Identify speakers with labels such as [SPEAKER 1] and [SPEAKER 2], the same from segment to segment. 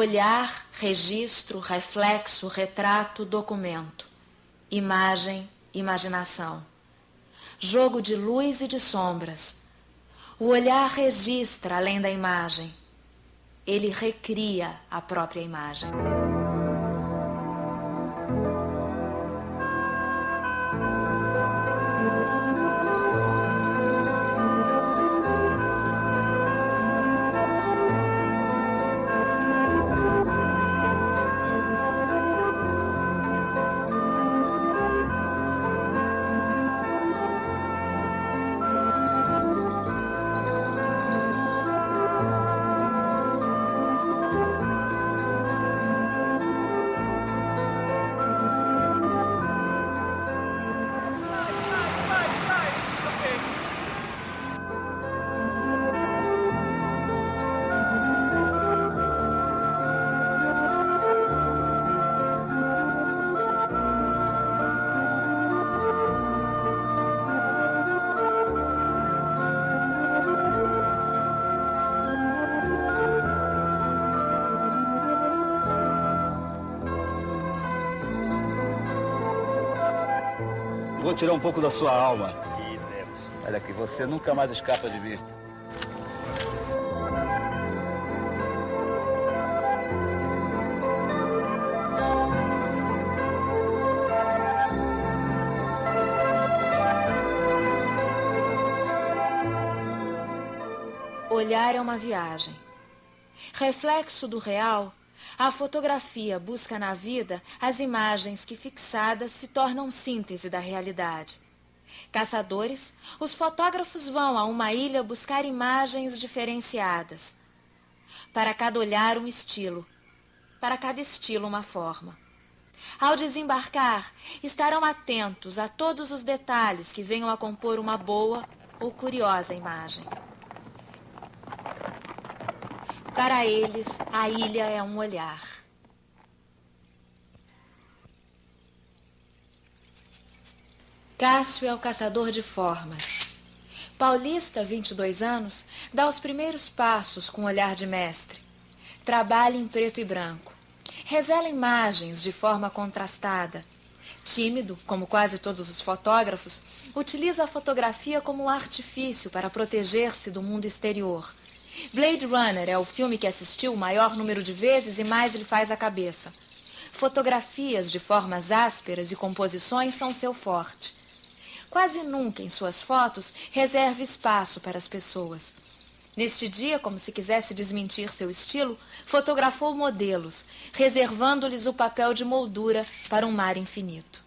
[SPEAKER 1] Olhar, registro, reflexo, retrato, documento. Imagem, imaginação. Jogo de luz e de sombras. O olhar registra além da imagem. Ele recria a própria imagem.
[SPEAKER 2] Tirar um pouco da sua alma. Olha aqui, você nunca mais escapa de mim.
[SPEAKER 1] Olhar é uma viagem. Reflexo do real a fotografia busca na vida as imagens que fixadas se tornam síntese da realidade. Caçadores, os fotógrafos vão a uma ilha buscar imagens diferenciadas. Para cada olhar um estilo, para cada estilo uma forma. Ao desembarcar, estarão atentos a todos os detalhes que venham a compor uma boa ou curiosa imagem. Para eles, a ilha é um olhar. Cássio é o caçador de formas. Paulista, 22 anos, dá os primeiros passos com olhar de mestre. Trabalha em preto e branco. Revela imagens de forma contrastada. Tímido, como quase todos os fotógrafos, utiliza a fotografia como um artifício para proteger-se do mundo exterior Blade Runner é o filme que assistiu o maior número de vezes e mais lhe faz a cabeça. Fotografias de formas ásperas e composições são seu forte. Quase nunca em suas fotos reserva espaço para as pessoas. Neste dia, como se quisesse desmentir seu estilo, fotografou modelos, reservando-lhes o papel de moldura para um mar infinito.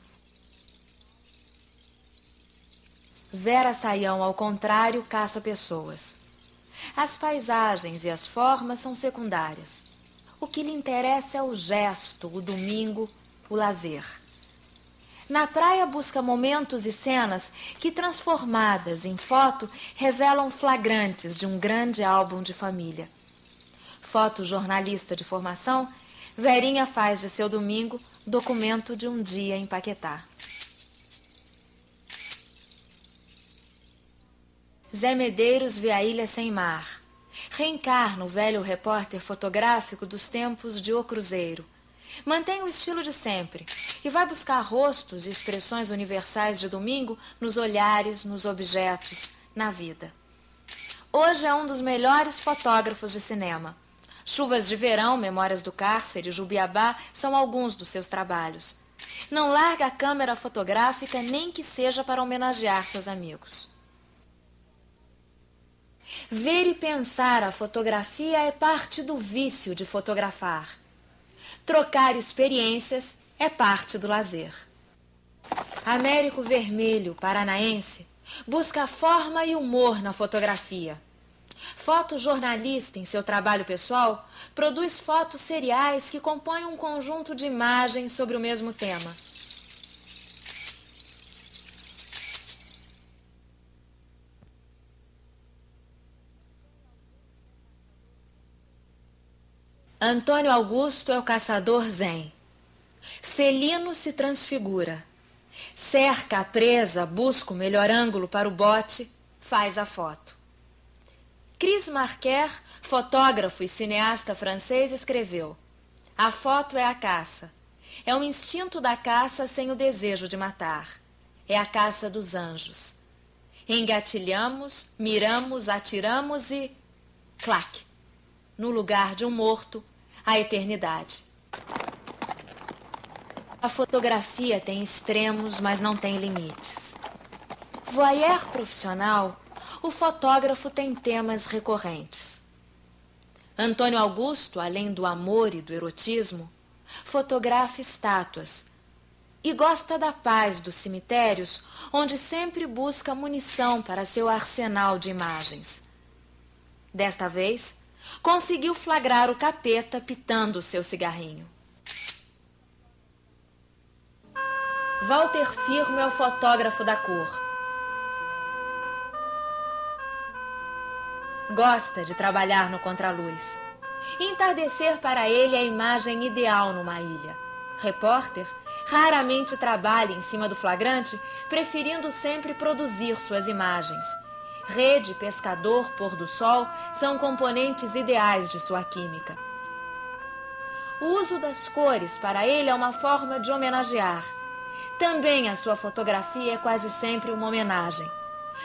[SPEAKER 1] Vera Saião, ao contrário, caça pessoas. As paisagens e as formas são secundárias. O que lhe interessa é o gesto, o domingo, o lazer. Na praia busca momentos e cenas que, transformadas em foto, revelam flagrantes de um grande álbum de família. Fotojornalista de formação, Verinha faz de seu domingo documento de um dia em Paquetá. Zé Medeiros vê a ilha sem mar. Reencarna o velho repórter fotográfico dos tempos de O Cruzeiro. Mantém o estilo de sempre e vai buscar rostos e expressões universais de domingo nos olhares, nos objetos, na vida. Hoje é um dos melhores fotógrafos de cinema. Chuvas de Verão, Memórias do Cárcere Jubiabá são alguns dos seus trabalhos. Não larga a câmera fotográfica nem que seja para homenagear seus amigos. Ver e pensar a fotografia é parte do vício de fotografar. Trocar experiências é parte do lazer. Américo Vermelho, paranaense, busca forma e humor na fotografia. Fotojornalista em seu trabalho pessoal, produz fotos seriais que compõem um conjunto de imagens sobre o mesmo tema. Antônio Augusto é o caçador zen. Felino se transfigura. Cerca a presa, busca o melhor ângulo para o bote, faz a foto. Chris Marquer, fotógrafo e cineasta francês, escreveu A foto é a caça. É o instinto da caça sem o desejo de matar. É a caça dos anjos. Engatilhamos, miramos, atiramos e. clac! No lugar de um morto, a eternidade. A fotografia tem extremos, mas não tem limites. Voyeur profissional, o fotógrafo tem temas recorrentes. Antônio Augusto, além do amor e do erotismo, fotografa estátuas e gosta da paz dos cemitérios, onde sempre busca munição para seu arsenal de imagens. Desta vez, conseguiu flagrar o capeta pitando seu cigarrinho. Walter Firmo é o fotógrafo da cor. Gosta de trabalhar no contraluz. Entardecer para ele é a imagem ideal numa ilha. Repórter raramente trabalha em cima do flagrante, preferindo sempre produzir suas imagens. Rede, pescador, pôr do sol são componentes ideais de sua química. O uso das cores para ele é uma forma de homenagear. Também a sua fotografia é quase sempre uma homenagem.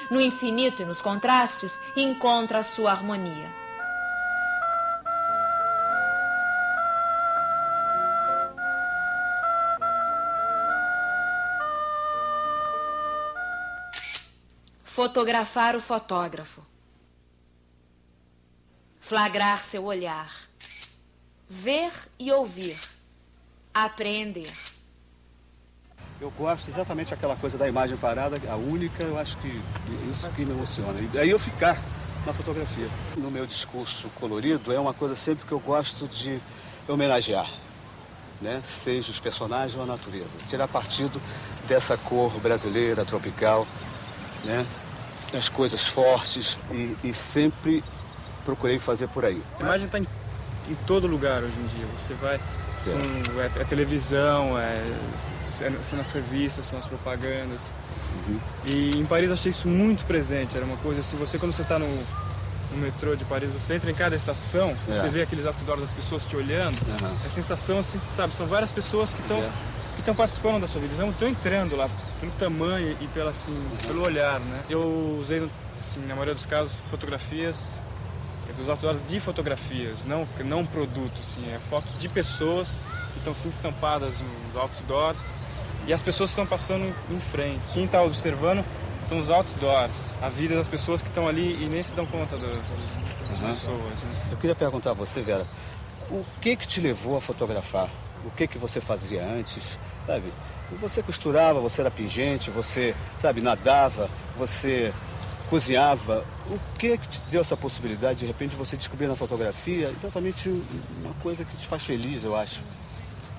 [SPEAKER 1] No infinito e nos contrastes, encontra a sua harmonia. Fotografar o fotógrafo. Flagrar seu olhar. Ver e ouvir. Apreender.
[SPEAKER 2] Eu gosto exatamente aquela coisa da imagem parada, a única, eu acho que isso que me emociona. E daí eu ficar na fotografia. No meu discurso colorido é uma coisa sempre que eu gosto de homenagear, né? seja os personagens ou a natureza. Tirar partido dessa cor brasileira, tropical, né? As coisas fortes e, e sempre procurei fazer por aí.
[SPEAKER 3] A imagem está em, em todo lugar hoje em dia. Você vai são, é, é, televisão, é, são as revistas, são as propagandas. Uhum. E em Paris eu achei isso muito presente. Era uma coisa assim, você quando você está no, no, metrô de Paris, você entra em cada estação, é. você vê aqueles outdoors das pessoas te olhando. Uhum. A sensação, assim, sabe, são várias pessoas que estão é. Estão participando da sua vida, estão entrando lá pelo tamanho e pela, assim, pelo olhar, né? Eu usei, assim, na maioria dos casos, fotografias dos outdoors de fotografias, não, não produto, assim, é foto de pessoas que estão assim estampadas nos outdoors e as pessoas estão passando em frente. Quem está observando são os outdoors, a vida das pessoas que estão ali e nem se dão conta das, das uhum. pessoas. Né?
[SPEAKER 2] Eu queria perguntar a você, Vera, o que que te levou a fotografar? O que que você fazia antes, sabe? Você costurava, você era pingente, você, sabe, nadava, você cozinhava. O que que te deu essa possibilidade, de repente, você descobrir na fotografia exatamente uma coisa que te faz feliz, eu acho?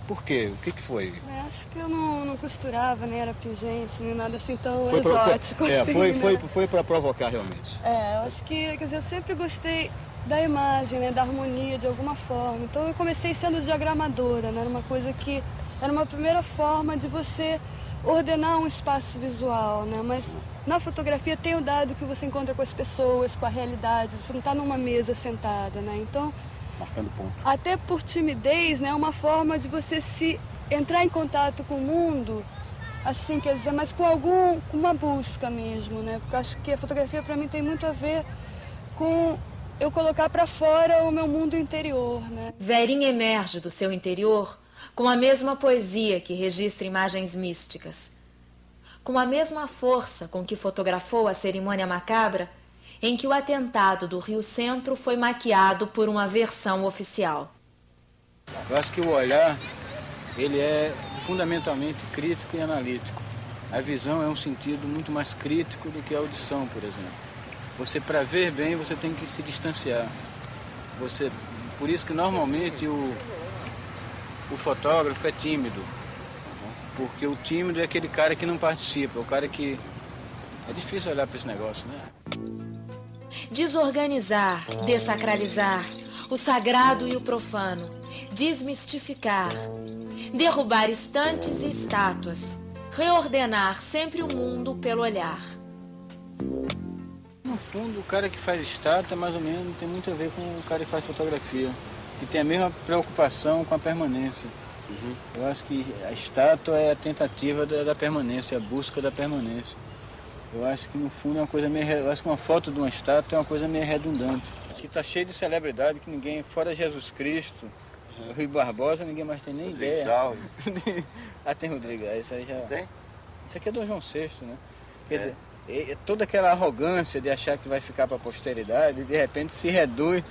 [SPEAKER 2] Por quê? O que que foi?
[SPEAKER 4] Eu acho que eu não, não costurava, nem era pingente, nem nada assim tão foi exótico.
[SPEAKER 2] Pro, é, assim, foi, né? foi, foi para provocar realmente.
[SPEAKER 4] É, eu acho que, quer dizer, eu sempre gostei da imagem, né, da harmonia de alguma forma. Então eu comecei sendo diagramadora, né, era uma coisa que era uma primeira forma de você ordenar um espaço visual, né? Mas na fotografia tem o dado que você encontra com as pessoas, com a realidade, você não está numa mesa sentada, né? Então,
[SPEAKER 2] marcando ponto.
[SPEAKER 4] Até por timidez, né, é uma forma de você se entrar em contato com o mundo, assim, quer dizer, mas com algum com uma busca mesmo, né? Porque acho que a fotografia para mim tem muito a ver com eu colocar para fora o meu mundo interior, né?
[SPEAKER 1] Verinha emerge do seu interior com a mesma poesia que registra imagens místicas, com a mesma força com que fotografou a cerimônia macabra em que o atentado do Rio Centro foi maquiado por uma versão oficial.
[SPEAKER 5] Eu acho que o olhar, ele é fundamentalmente crítico e analítico. A visão é um sentido muito mais crítico do que a audição, por exemplo. Você, para ver bem, você tem que se distanciar. Você, por isso que normalmente o, o fotógrafo é tímido. Porque o tímido é aquele cara que não participa, o cara que... É difícil olhar para esse negócio, né?
[SPEAKER 1] Desorganizar, desacralizar, o sagrado e o profano, desmistificar, derrubar estantes e estátuas, reordenar sempre o mundo pelo olhar.
[SPEAKER 5] No fundo, o cara que faz estátua, mais ou menos, tem muito a ver com o cara que faz fotografia. que tem a mesma preocupação com a permanência. Uhum. Eu acho que a estátua é a tentativa da, da, permanência, a busca da permanência. Eu acho que no fundo é uma coisa meio. Eu acho que uma foto de uma estátua é uma coisa meio redundante. Que está cheio de celebridade que ninguém, fora Jesus Cristo, uhum. Rui Barbosa, ninguém mais tem nem ideia. ah, tem Rodrigo, isso aí já.
[SPEAKER 2] Tem?
[SPEAKER 5] Isso aqui é do João VI, né? Quer é. dizer, toda aquela arrogância de achar que vai ficar para a posteridade, de repente se reduz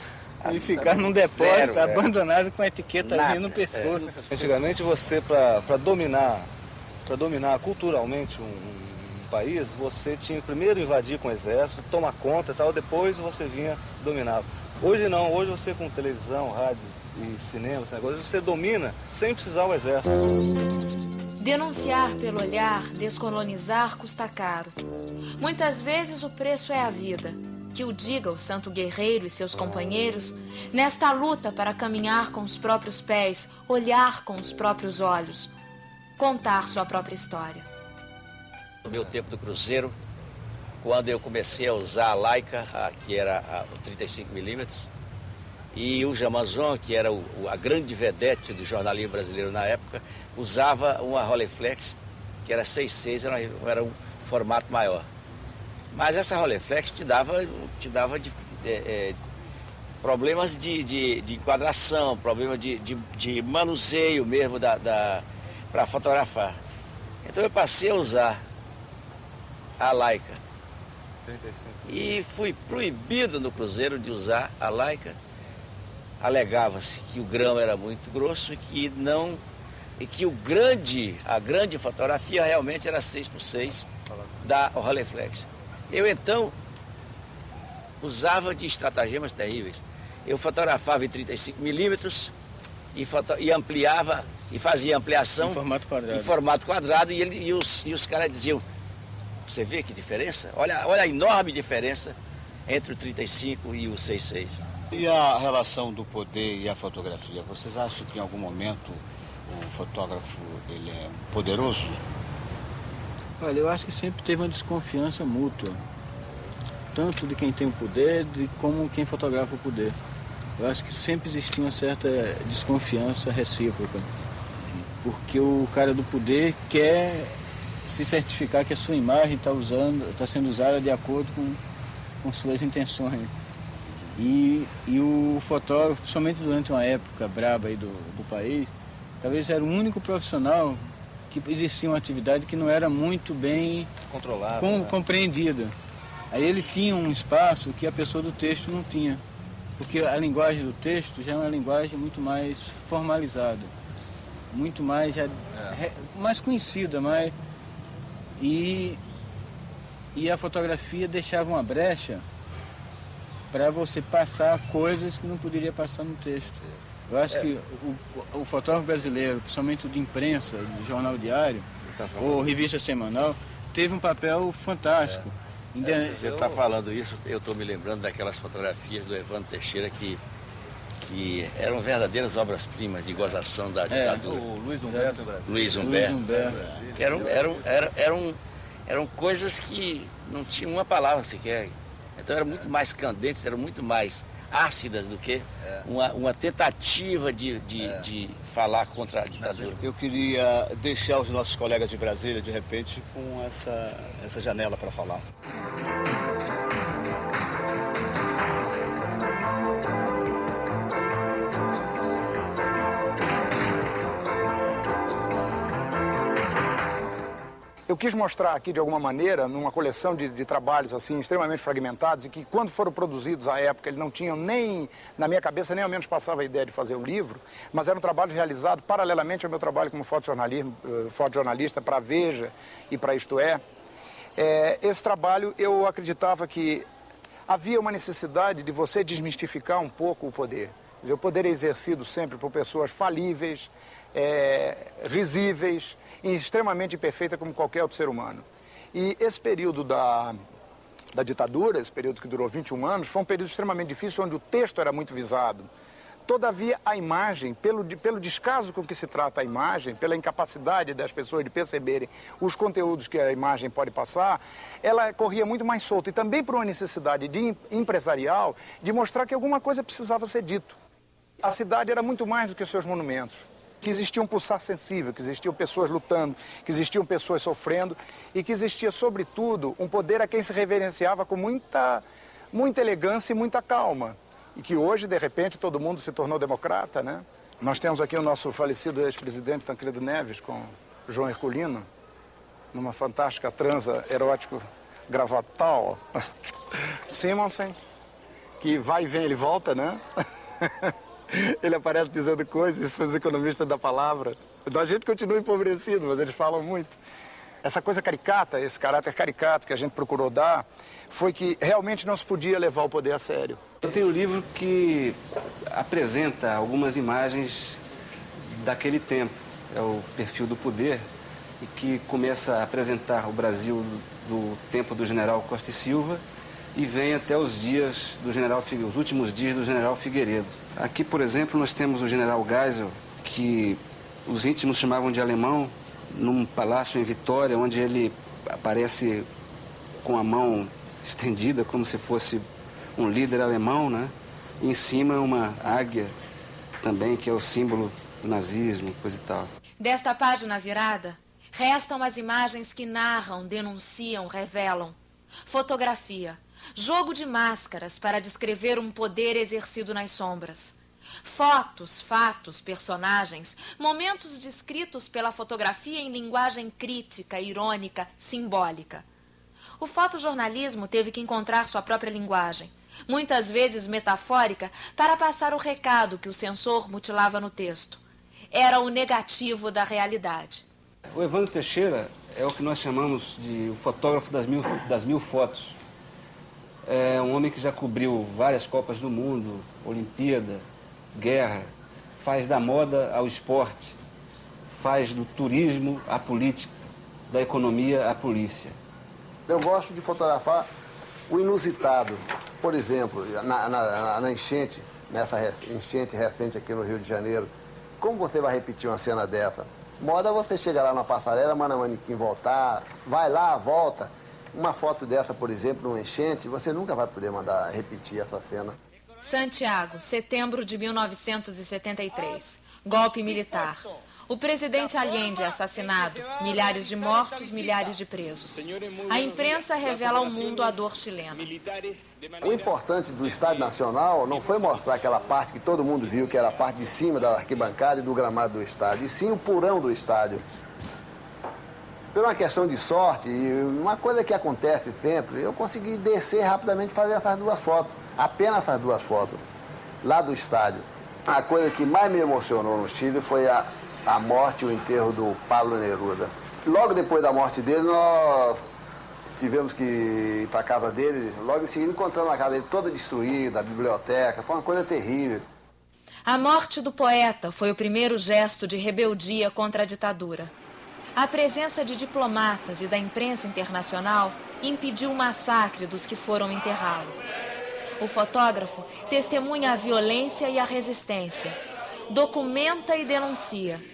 [SPEAKER 5] e ficar num depósito Zero, abandonado é. com a etiqueta ali no pescoço.
[SPEAKER 2] É. Antigamente você, para dominar, para dominar culturalmente um, um, país, você tinha que primeiro invadir com o exército, tomar conta e tal, depois você vinha dominar. Hoje não, hoje você com televisão, rádio e cinema, hoje você domina sem precisar o exército.
[SPEAKER 1] Denunciar pelo olhar, descolonizar custa caro. Muitas vezes o preço é a vida que o diga o santo guerreiro e seus companheiros, nesta luta para caminhar com os próprios pés, olhar com os próprios olhos, contar sua própria história.
[SPEAKER 6] No meu tempo do Cruzeiro, quando eu comecei a usar a Leica, que era o 35mm, e o Jamazon, que era a grande vedete do jornalismo brasileiro na época, usava uma Rolleiflex, que era 6.6, era, era um formato maior. Mas essa Rolleiflex te dava, te dava de, é, é, problemas de, de, de, enquadração, problemas de, de, de manuseio mesmo da, da para fotografar. Então eu passei a usar a Leica. 35. E fui proibido no cruzeiro de usar a Leica. Alegava-se que o grão era muito grosso e que não e que o grande, a grande fotografia realmente era 6 por 6 da Rolleiflex. Eu então usava de estratagemas terríveis. Eu fotografava em 35 milímetros e, e, ampliava e fazia ampliação
[SPEAKER 5] em formato quadrado,
[SPEAKER 6] em formato quadrado e, ele, e, os, e os caras diziam, você vê que diferença? Olha, olha a enorme diferença entre o 35 e o 66.
[SPEAKER 2] E a relação do poder e a fotografia? Vocês acham que em algum momento o fotógrafo ele é poderoso?
[SPEAKER 5] Olha, eu acho que sempre teve uma desconfiança mútua. Tanto de quem tem o poder, de como quem fotografa o poder. Eu acho que sempre existia uma certa desconfiança recíproca. Porque o cara do poder quer se certificar que a sua imagem está está sendo usada de acordo com, com suas intenções. E, e o fotógrafo, somente durante uma época braba aí do, do país, talvez era o único profissional que existia uma atividade que não era muito bem
[SPEAKER 2] controlada,
[SPEAKER 5] com, né? compreendida. Aí ele tinha um espaço que a pessoa do texto não tinha, porque a linguagem do texto já é uma linguagem muito mais formalizada, muito mais já, é. mais conhecida, mais e e a fotografia deixava uma brecha para você passar coisas que não poderia passar no texto. Eu acho é. que o, o, fotógrafo brasileiro, principalmente o de imprensa, de jornal diário, tá ou revista semanal, teve um papel fantástico.
[SPEAKER 6] É. É, você está falando isso, eu estou me lembrando daquelas fotografias do Evandro Teixeira que, que eram verdadeiras obras-primas de gozação da é, ditadura. É,
[SPEAKER 2] o Luiz Humberto Brasil.
[SPEAKER 6] Luiz Humberto. Luiz Humberto. Eram, eram, eram, eram, eram coisas que não tinham uma palavra sequer. Então eram muito mais candentes, eram muito mais ácidas do que é. uma, uma tentativa de, de, é. de falar contra a ditadura.
[SPEAKER 2] Eu queria deixar os nossos colegas de Brasília, de repente, com essa, essa janela para falar.
[SPEAKER 7] Eu quis mostrar aqui, de alguma maneira, numa coleção de, de, trabalhos assim extremamente fragmentados e que, quando foram produzidos à época, eles não tinham nem, na minha cabeça, nem ao menos passava a ideia de fazer um livro, mas eram trabalhos realizados paralelamente ao meu trabalho como eh, fotojornalista para a Veja e para Isto É. é. Esse trabalho, eu acreditava que havia uma necessidade de você desmistificar um pouco o poder. Dizer, o poder é exercido sempre por pessoas falíveis, é, risíveis, e extremamente imperfeita como qualquer outro ser humano. E esse período da, da ditadura, esse período que durou 21 anos, foi um período extremamente difícil, onde o texto era muito visado. Todavia, a imagem, pelo, pelo descaso com que se trata a imagem, pela incapacidade das pessoas de perceberem os conteúdos que a imagem pode passar, ela corria muito mais solta. E também por uma necessidade de, empresarial de mostrar que alguma coisa precisava ser dito. A cidade era muito mais do que os seus monumentos. Que existia um pulsar sensível, que existiam pessoas lutando, que existiam pessoas sofrendo e que existia, sobretudo, um poder a quem se reverenciava com muita, muita elegância e muita calma. E que hoje, de repente, todo mundo se tornou democrata, né? Nós temos aqui o nosso falecido ex-presidente Tancredo Neves com João Herculino, numa fantástica transa erótico gravatal. Simonsen, que vai e vem, ele volta, né? ele aparece dizendo coisas, são os economistas da palavra. Então a gente continua empobrecido, mas eles falam muito. Essa coisa caricata, esse caráter caricato que a gente procurou dar, foi que realmente não se podia levar o poder a sério.
[SPEAKER 8] Eu tenho um livro que apresenta algumas imagens daquele tempo. É o Perfil do Poder, e que começa a apresentar o Brasil do tempo do general Costa e Silva e vem até os dias do general os últimos dias do general Figueiredo. Aqui, por exemplo, nós temos o general Geisel, que os íntimos chamavam de alemão, num palácio em Vitória, onde ele aparece com a mão estendida, como se fosse um líder alemão, né? E em cima uma águia também, que é o símbolo do nazismo, coisa e tal.
[SPEAKER 1] Desta página virada, restam as imagens que narram, denunciam, revelam. Fotografia, jogo de máscaras para descrever um poder exercido nas sombras. Fotos, fatos, personagens, momentos descritos pela fotografia em linguagem crítica, irônica, simbólica. O fotojornalismo teve que encontrar sua própria linguagem, muitas vezes metafórica, para passar o recado que o censor mutilava no texto. Era o negativo da realidade.
[SPEAKER 8] O Evandro Teixeira é o que nós chamamos de o fotógrafo das mil, das mil fotos. É um homem que já cobriu várias Copas do Mundo, Olimpíada, guerra, faz da moda ao esporte, faz do turismo à política, da economia à polícia.
[SPEAKER 9] Eu gosto de fotografar o inusitado. Por exemplo, na, na, na enchente, nessa enchente recente aqui no Rio de Janeiro, como você vai repetir uma cena dessa? Moda você chega lá na passarela, manda manequim voltar, vai lá, volta. Uma foto dessa, por exemplo, numa enchente, você nunca vai poder mandar repetir essa cena.
[SPEAKER 1] Santiago, setembro de 1973. Golpe militar. O presidente Allende é assassinado. Milhares de mortos, milhares de presos. A imprensa revela ao mundo a dor chilena.
[SPEAKER 9] O importante do Estádio Nacional não foi mostrar aquela parte que todo mundo viu, que era a parte de cima da arquibancada e do gramado do estádio, e sim o purão do estádio. Por uma questão de sorte, uma coisa que acontece sempre, eu consegui descer rapidamente e fazer essas duas fotos. Apenas essas duas fotos, lá do estádio. A coisa que mais me emocionou no Chile foi a, a morte e o enterro do Pablo Neruda. Logo depois da morte dele, nós tivemos que ir para a casa dele. Logo em seguida, encontramos a casa dele toda destruída, a biblioteca. Foi uma coisa terrível.
[SPEAKER 1] A morte do poeta foi o primeiro gesto de rebeldia contra a ditadura. A presença de diplomatas e da imprensa internacional impediu o massacre dos que foram enterrá-lo. O fotógrafo testemunha a violência e a resistência, documenta e denuncia.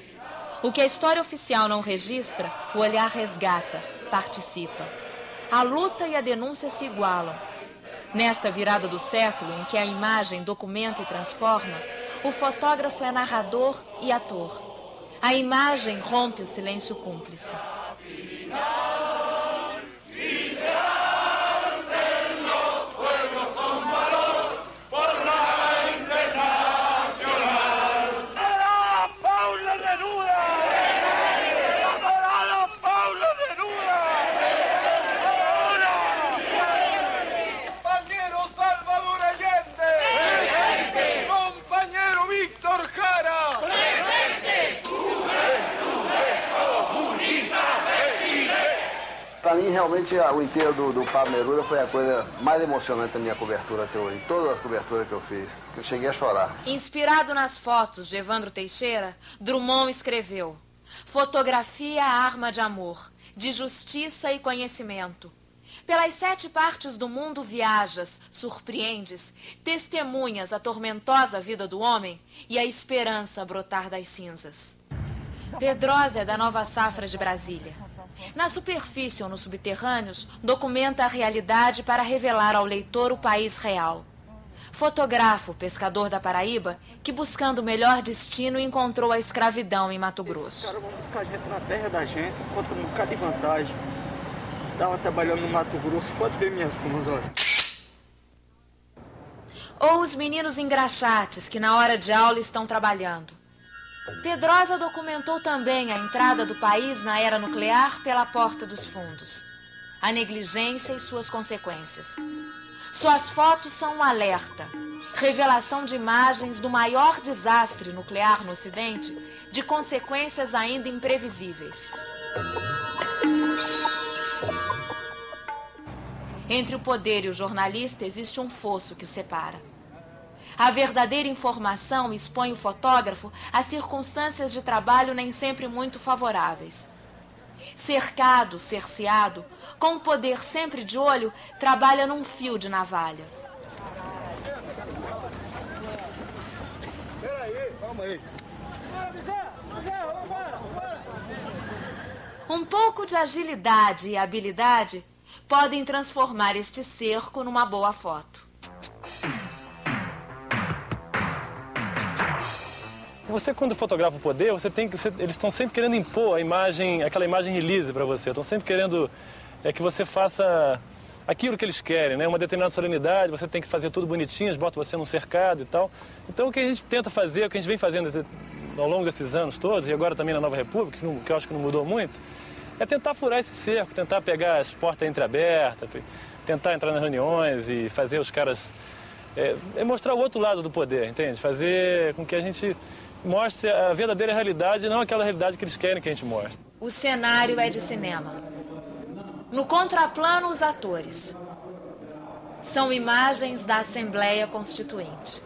[SPEAKER 1] O que a história oficial não registra, o olhar resgata, participa. A luta e a denúncia se igualam. Nesta virada do século, em que a imagem documenta e transforma, o fotógrafo é narrador e ator. A imagem rompe o silêncio cúmplice.
[SPEAKER 9] Realmente, o enterro do, do Pablo Neruda foi a coisa mais emocionante da minha cobertura até hoje. Todas as coberturas que eu fiz, eu cheguei a chorar.
[SPEAKER 1] Inspirado nas fotos de Evandro Teixeira, Drummond escreveu Fotografia arma de amor, de justiça e conhecimento. Pelas sete partes do mundo viajas, surpreendes, testemunhas a tormentosa vida do homem e a esperança brotar das cinzas. Pedrosa é da nova safra de Brasília. Na superfície ou nos subterrâneos, documenta a realidade para revelar ao leitor o país real. fotógrafo pescador da Paraíba, que buscando o melhor destino encontrou a escravidão em Mato Grosso. Esses
[SPEAKER 10] caras vão buscar a gente na terra da gente, encontra um bocado de vantagem. Estava trabalhando no Mato Grosso, pode ver minhas plumas, olha.
[SPEAKER 1] Ou os meninos engraxates que na hora de aula estão trabalhando. Pedrosa documentou também a entrada do país na era nuclear pela porta dos fundos, a negligência e suas consequências. Suas fotos são um alerta, revelação de imagens do maior desastre nuclear no Ocidente, de consequências ainda imprevisíveis. Entre o poder e o jornalista existe um fosso que o separa. A verdadeira informação expõe o fotógrafo a circunstâncias de trabalho nem sempre muito favoráveis. Cercado, cerceado, com o poder sempre de olho, trabalha num fio de navalha. Um pouco de agilidade e habilidade podem transformar este cerco numa boa foto.
[SPEAKER 11] Você quando fotografa o poder, você tem que, eles estão sempre querendo impor a imagem, aquela imagem release para você. Estão sempre querendo é que você faça aquilo que eles querem, né? Uma determinada solenidade, você tem que fazer tudo bonitinho, eles botam você num cercado e tal. Então o que a gente tenta fazer, o que a gente vem fazendo ao longo desses anos todos, e agora também na Nova República, que, não, que eu acho que não mudou muito, é tentar furar esse cerco, tentar pegar as portas entreabertas, tentar entrar nas reuniões e fazer os caras... É, é mostrar o outro lado do poder, entende? Fazer com que a gente mostre a verdadeira realidade, não aquela realidade que eles querem que a gente mostre.
[SPEAKER 1] O cenário é de cinema. No contraplano, os atores. São imagens da Assembleia Constituinte.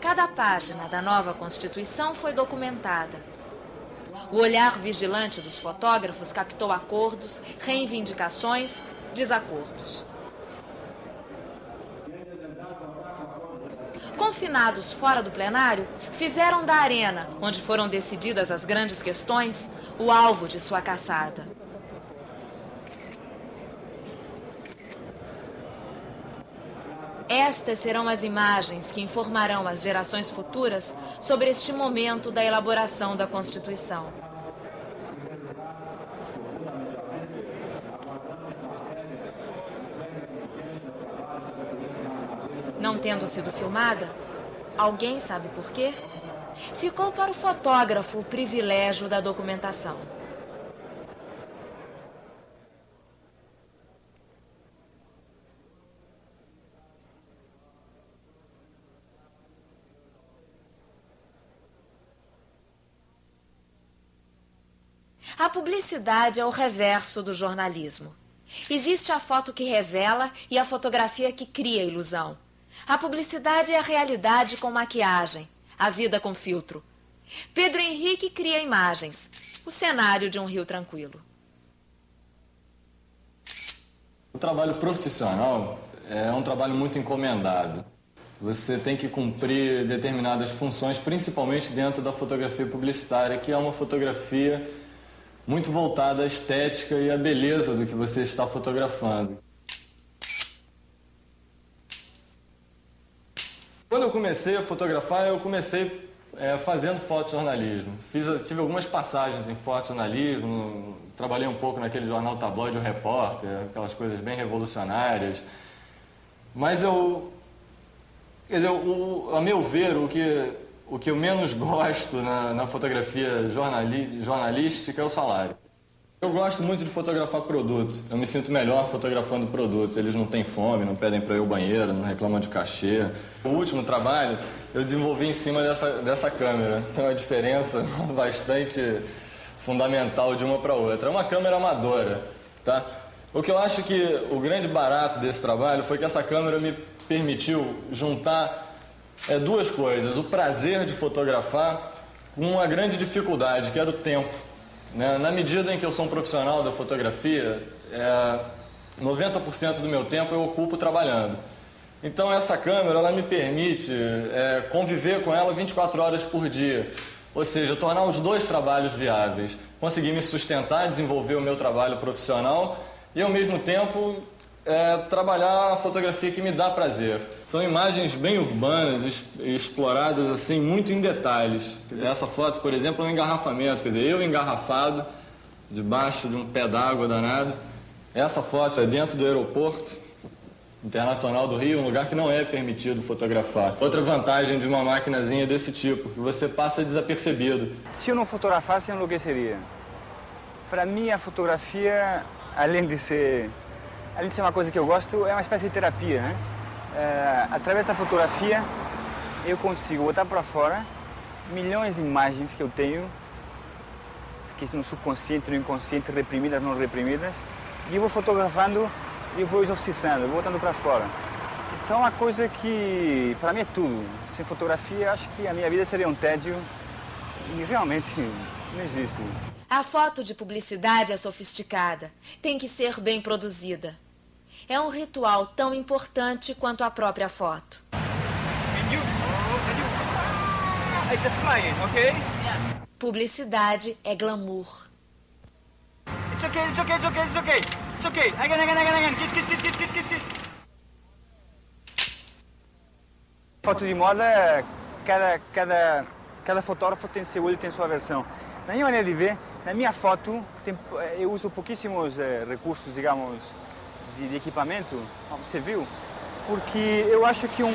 [SPEAKER 1] Cada página da nova Constituição foi documentada. O olhar vigilante dos fotógrafos captou acordos, reivindicações, desacordos. Confinados fora do plenário, fizeram da arena, onde foram decididas as grandes questões, o alvo de sua caçada. Estas serão as imagens que informarão as gerações futuras sobre este momento da elaboração da Constituição. Não tendo sido filmada, alguém sabe por quê? Ficou para o fotógrafo o privilégio da documentação. A publicidade é o reverso do jornalismo. Existe a foto que revela e a fotografia que cria ilusão. A publicidade é a realidade com maquiagem, a vida com filtro. Pedro Henrique cria imagens, o cenário de um rio tranquilo.
[SPEAKER 12] O trabalho profissional é um trabalho muito encomendado. Você tem que cumprir determinadas funções, principalmente dentro da fotografia publicitária, que é uma fotografia muito voltada à estética e à beleza do que você está fotografando. Eu comecei a fotografar, eu comecei é, fazendo fotojornalismo. Fiz, tive algumas passagens em fotojornalismo, trabalhei um pouco naquele jornal tabloide, o Repórter, aquelas coisas bem revolucionárias. Mas eu, quer dizer, o, a meu ver, o que, o que eu menos gosto na, na fotografia jornali, jornalística é o salário. Eu gosto muito de fotografar produto. Eu me sinto melhor fotografando produto. Eles não têm fome, não pedem para ao banheiro, não reclamam de cachê. O último trabalho eu desenvolvi em cima dessa, dessa câmera. Tem uma diferença bastante fundamental de uma para outra. É uma câmera amadora, tá? O que eu acho que o grande barato desse trabalho foi que essa câmera me permitiu juntar é, duas coisas. O prazer de fotografar com uma grande dificuldade, que era o tempo. Né? Na medida em que eu sou um profissional da fotografia, é, 90% do meu tempo eu ocupo trabalhando. Então essa câmera ela me permite é, conviver com ela 24 horas por dia. Ou seja, tornar os dois trabalhos viáveis. Conseguir me sustentar, desenvolver o meu trabalho profissional e ao mesmo tempo é trabalhar a fotografia que me dá prazer. São imagens bem urbanas, exploradas assim, muito em detalhes. Essa foto, por exemplo, é um engarrafamento, quer dizer, eu engarrafado, debaixo de um pé d'água danado. Essa foto é dentro do aeroporto internacional do Rio, um lugar que não é permitido fotografar. Outra vantagem de uma maquinazinha desse tipo, que você passa desapercebido.
[SPEAKER 10] Se eu não fotografasse, enlouqueceria. Para mim, a fotografia, além de ser além de ser uma coisa que eu gosto, é uma espécie de terapia, né? É, através da fotografia, eu consigo botar para fora milhões de imagens que eu tenho, que são subconsciente, no inconsciente, reprimidas, não reprimidas, e eu vou fotografando e vou exorcizando, vou botando para fora. Então é uma coisa que, para mim, é tudo. Sem fotografia, acho que a minha vida seria um tédio e realmente não existe.
[SPEAKER 1] A foto de publicidade é sofisticada, tem que ser bem produzida. É um ritual tão importante quanto a própria foto. Publicidade é glamour.
[SPEAKER 10] It's okay, it's okay, it's okay, it's okay. It's okay. Again, again, again, again. Kiss, kiss, kiss, kiss, kiss, kiss, kiss. Foto de moda, cada, cada, cada fotógrafo tem seu olho, tem sua versão. Na minha maneira de ver, na minha foto, tem, eu uso pouquíssimos eh, recursos, digamos, de, de, equipamento, viu? Porque eu acho que um...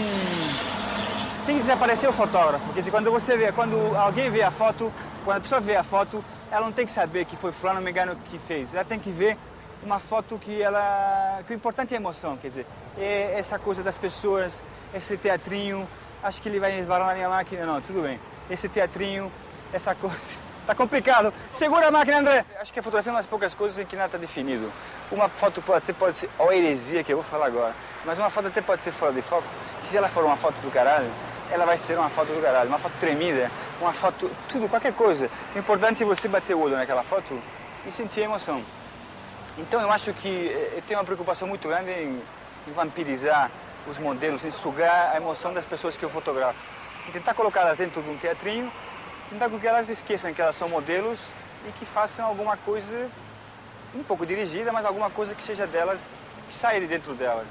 [SPEAKER 10] Tem que desaparecer o fotógrafo, porque quando você vê, quando alguém vê a foto, quando a pessoa vê a foto, ela não tem que saber que foi fulano me engano que fez, ela tem que ver uma foto que ela... que o importante é a emoção, quer dizer, é essa coisa das pessoas, esse teatrinho, acho que ele vai esvarar na minha máquina, não, tudo bem, esse teatrinho, essa coisa... Tá complicado. Segura a máquina, André. Acho que a fotografia é uma das poucas coisas em que nada está definido. Uma foto até pode ser... Olha a heresia que eu vou falar agora. Mas uma foto até pode ser fora de foco. Se ela for uma foto do caralho, ela vai ser uma foto do caralho. Uma foto tremida, uma foto... Tudo, qualquer coisa. O importante é você bater o olho naquela foto e sentir a emoção. Então eu acho que eh, eu tenho uma preocupação muito grande em, em vampirizar os modelos, em sugar a emoção das pessoas que eu fotografo. Em tentar colocá-las dentro de um teatrinho tentar com que elas esqueçam que elas são modelos e que façam alguma coisa um pouco dirigida, mas alguma coisa que seja delas, que saia de dentro delas.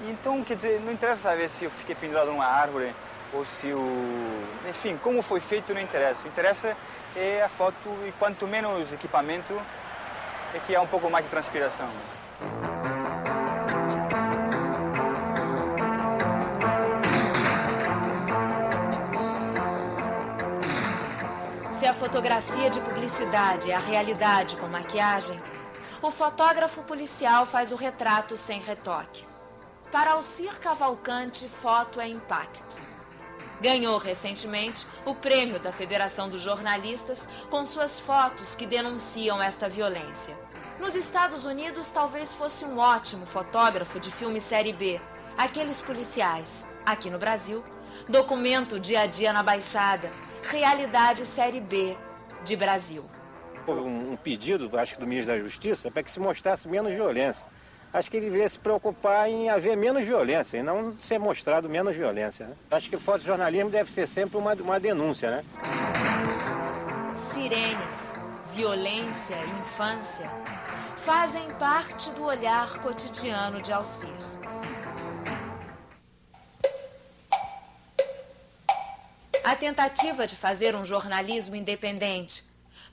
[SPEAKER 10] E então, quer dizer, não interessa saber se eu fiquei pendurado numa árvore ou se o... Enfim, como foi feito não interessa. O interessa é a foto e quanto menos equipamento é que há um pouco mais de transpiração.
[SPEAKER 1] A fotografia de publicidade é a realidade com maquiagem, o fotógrafo policial faz o retrato sem retoque. Para Alcir Cavalcante, foto é impacto. Ganhou recentemente o prêmio da Federação dos Jornalistas com suas fotos que denunciam esta violência. Nos Estados Unidos, talvez fosse um ótimo fotógrafo de filme série B, aqueles policiais. Aqui no Brasil, documento dia a dia na Baixada, Realidade Série B de Brasil.
[SPEAKER 13] Um, um pedido, acho que do ministro da Justiça, para que se mostrasse menos violência. Acho que ele deveria se preocupar em haver menos violência e não ser mostrado menos violência. Né? Acho que o fotojornalismo deve ser sempre uma, uma denúncia, né?
[SPEAKER 1] Sirenes, violência e infância fazem parte do olhar cotidiano de Alcir. A tentativa de fazer um jornalismo independente,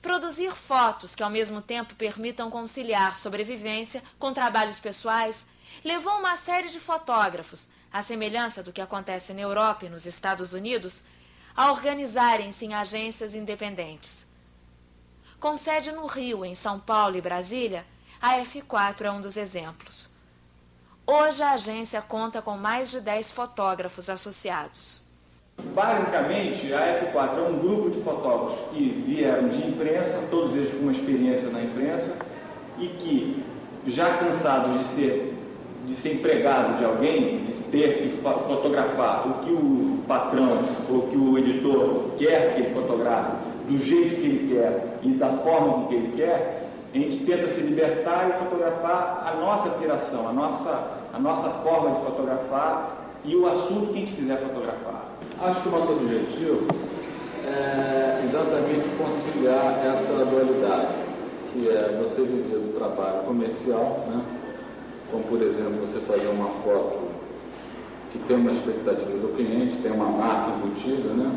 [SPEAKER 1] produzir fotos que ao mesmo tempo permitam conciliar sobrevivência com trabalhos pessoais, levou uma série de fotógrafos, à semelhança do que acontece na Europa e nos Estados Unidos, a organizarem-se em agências independentes. Com sede no Rio, em São Paulo e Brasília, a F4 é um dos exemplos. Hoje a agência conta com mais de 10 fotógrafos associados.
[SPEAKER 14] Basicamente, a F4 é um grupo de fotógrafos que vieram de imprensa, todos eles com uma experiência na imprensa, e que, já cansados de ser, de ser empregado de alguém, de ter que fotografar o que o patrão ou que o editor quer que ele fotografe, do jeito que ele quer e da forma que ele quer, a gente tenta se libertar e fotografar a nossa criação, a nossa, a nossa forma de fotografar e o assunto que a gente quiser fotografar. Acho que o nosso objetivo é exatamente conciliar essa dualidade, que é você viver do trabalho comercial né,
[SPEAKER 15] como por exemplo você fazer uma foto que tem uma expectativa do cliente, tem uma marca embutida, né?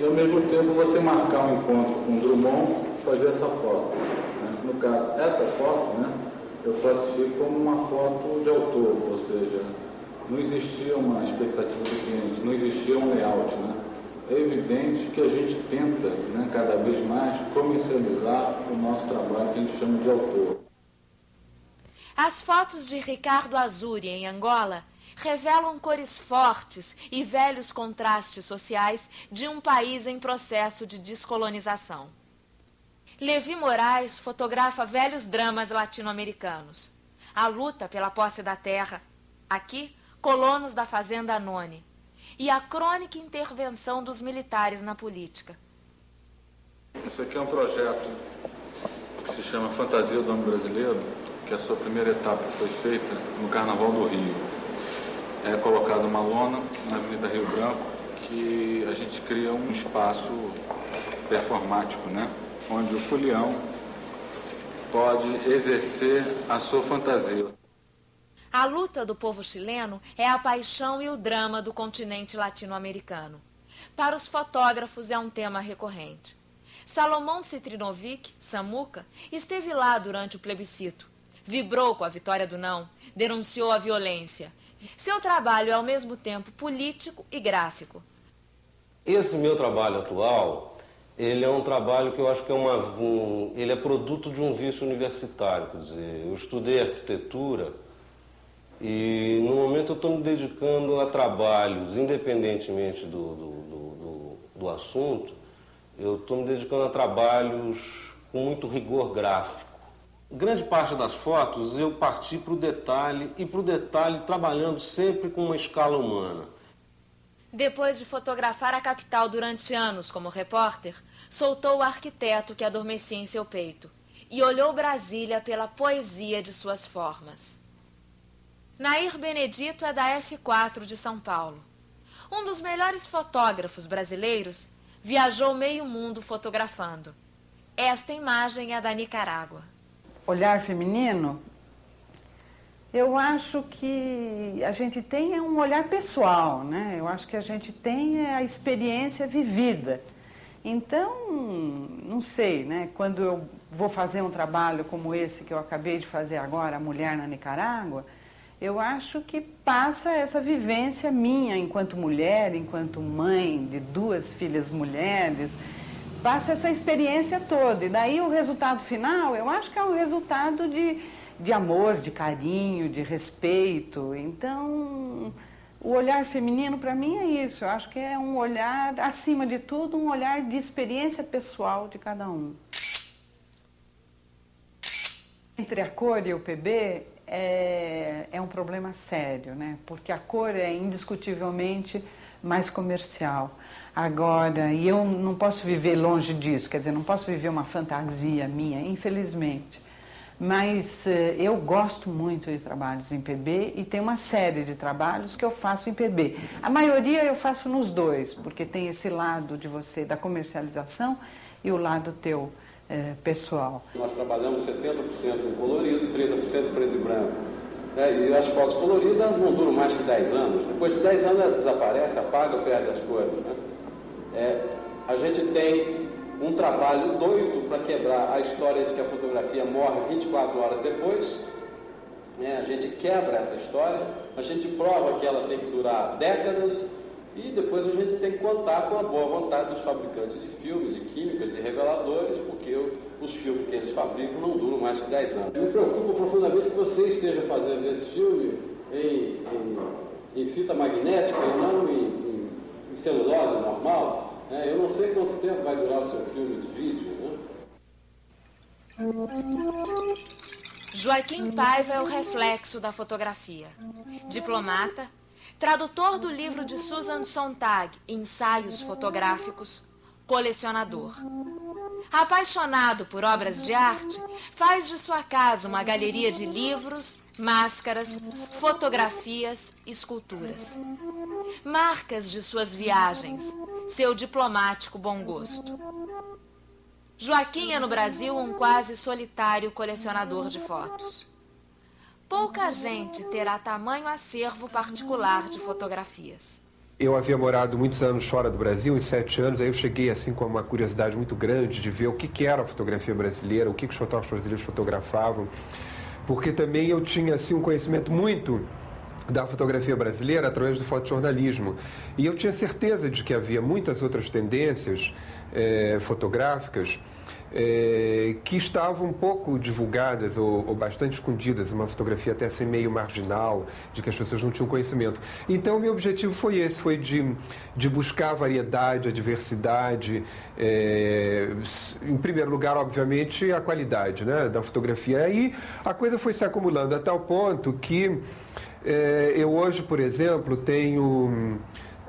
[SPEAKER 15] E ao mesmo tempo você marcar um encontro com o Drummond e fazer essa foto. Né? No caso, essa foto, né, eu classifico como uma foto de autor, ou seja, não existia uma expectativa do cliente, não existia um layout. Né? É evidente que a gente tenta, né, cada vez mais, comercializar o nosso trabalho que a gente chama de autor.
[SPEAKER 1] As fotos de Ricardo Azuri em Angola revelam cores fortes e velhos contrastes sociais de um país em processo de descolonização. Levi Moraes fotografa velhos dramas latino-americanos. A luta pela posse da terra, aqui, colonos da fazenda Anone, e a crônica intervenção dos militares na política.
[SPEAKER 15] Esse aqui é um projeto que se chama Fantasia do Homem Brasileiro, que a sua primeira etapa foi feita no Carnaval do Rio. É colocada uma lona na Avenida Rio Branco que a gente cria um espaço performático, né? onde o folião pode exercer a sua fantasia.
[SPEAKER 1] A luta do povo chileno é a paixão e o drama do continente latino-americano. Para os fotógrafos é um tema recorrente. Salomão Citrinovic, Samuca, esteve lá durante o plebiscito. Vibrou com a vitória do não, denunciou a violência. Seu trabalho é ao mesmo tempo político e gráfico.
[SPEAKER 16] Esse meu trabalho atual ele é um trabalho que eu acho que é uma, um, ele é produto de um vício universitário. Quer dizer, eu estudei arquitetura e no momento eu estou me dedicando a trabalhos, independentemente do, do, do, do assunto, eu estou me dedicando a trabalhos com muito rigor gráfico. Grande parte das fotos eu parti para o detalhe e para o detalhe trabalhando sempre com uma escala humana.
[SPEAKER 1] Depois de fotografar a capital durante anos como repórter, soltou o arquiteto que adormecia em seu peito e olhou Brasília pela poesia de suas formas. Nair Benedito é da F4 de São Paulo. Um dos melhores fotógrafos brasileiros, viajou meio mundo fotografando. Esta imagem é da Nicarágua.
[SPEAKER 17] Olhar feminino eu acho que a gente tem um olhar pessoal, né? Eu acho que a gente tem a experiência vivida. Então, não sei, né? Quando eu vou fazer um trabalho como esse que eu acabei de fazer agora, a Mulher na Nicarágua, eu acho que passa essa vivência minha enquanto mulher, enquanto mãe de duas filhas mulheres, passa essa experiência toda. E daí o resultado final, eu acho que é um resultado de de amor, de carinho, de respeito. Então, o olhar feminino para mim é isso. Eu acho que é um olhar, acima de tudo, um olhar de experiência pessoal de cada um. Entre a cor e o PB é, é um problema sério, né? Porque a cor é indiscutivelmente mais comercial. Agora, e eu não posso viver longe disso, quer dizer, não posso viver uma fantasia minha, infelizmente. Mas eh, eu gosto muito de trabalhos em PB e tem uma série de trabalhos que eu faço em PB. A maioria eu faço nos dois, porque tem esse lado de você da comercialização e o lado teu eh, pessoal.
[SPEAKER 18] Nós trabalhamos 70% em colorido e 30% preto e branco. É, e as fotos coloridas não duram mais que 10 anos. Depois de 10 anos elas desaparecem, apagam, perdem as cores. Né? É, a gente tem um trabalho doido para quebrar a história de que a fotografia morre 24 horas depois. Né? A gente quebra essa história, a gente prova que ela tem que durar décadas e depois a gente tem que contar com a boa vontade dos fabricantes de filmes, de químicas e reveladores, porque os filmes que eles fabricam não duram mais que 10 anos. Me preocupa profundamente que você esteja fazendo esse filme em, em, em fita magnética e não em, em, em celulose normal, é, eu não sei quanto tempo vai durar o seu filme de vídeo, né?
[SPEAKER 1] Joaquim Paiva é o reflexo da fotografia. Diplomata, tradutor do livro de Susan Sontag, Ensaios Fotográficos, colecionador. Apaixonado por obras de arte, faz de sua casa uma galeria de livros, máscaras, fotografias, esculturas. Marcas de suas viagens, seu diplomático bom gosto. Joaquim é no Brasil um quase solitário colecionador de fotos. Pouca gente terá tamanho acervo particular de fotografias.
[SPEAKER 19] Eu havia morado muitos anos fora do Brasil, uns sete anos, aí eu cheguei assim com uma curiosidade muito grande de ver o que, que era a fotografia brasileira, o que, que os fotógrafos brasileiros fotografavam, porque também eu tinha assim um conhecimento muito da fotografia brasileira através do fotojornalismo. E eu tinha certeza de que havia muitas outras tendências eh, fotográficas é, que estavam um pouco divulgadas ou, ou, bastante escondidas, uma fotografia até assim meio marginal, de que as pessoas não tinham conhecimento. Então, meu objetivo foi esse, foi de, de buscar a variedade, a diversidade, é, em primeiro lugar, obviamente, a qualidade né, da fotografia. Aí a coisa foi se acumulando a tal ponto que é, eu hoje, por exemplo, tenho